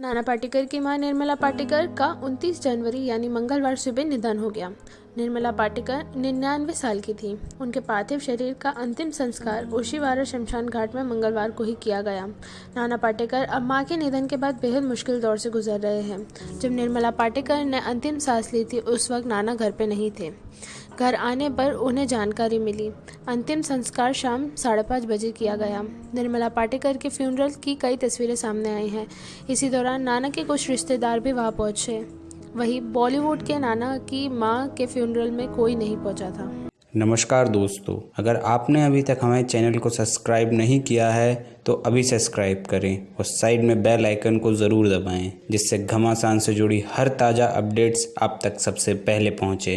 नाना पाटेकर की माँ निर्मला पाटेकर का 29 जनवरी यानी मंगलवार सुबह निधन हो गया। निर्मला पाटेकर निन्यानवे साल की थी। उनके पार्थिव शरीर का अंतिम संस्कार ओशीवारा शमशान घाट में मंगलवार को ही किया गया। नाना पाटेकर अब माँ के निधन के बाद बेहद मुश्किल दौर से गुजर रहे हैं। जब निर्मला पाटेकर ने अंतिम सांस ली थी, उस वक्त नाना घर पर नहीं थे। घर आने पर उन्हें जानकारी मिली। अंतिम संस्कार शाम साढ़े पाँच बजे किया गया। निर्मला पाटेकर के फ्यूनरल की कई तस्वीरें सामने आई हैं। इसी दौरान नाना के कुछ रिश्तेदार भी वहाँ पहुँचे। वहीं बॉलीवुड के नाना की माँ के फ्यूनरल में कोई नहीं पहुँचा था। नमस्कार दोस्तों, अगर आपने अभी तक हमारे चैनल को सब्सक्राइब नहीं किया है तो अभी सब्सक्राइब करें और साइड में बेल आइकन को ज़रूर दबाएँ, जिससे घमासान से जुड़ी हर ताज़ा अपडेट्स आप तक सबसे पहले पहुँचे।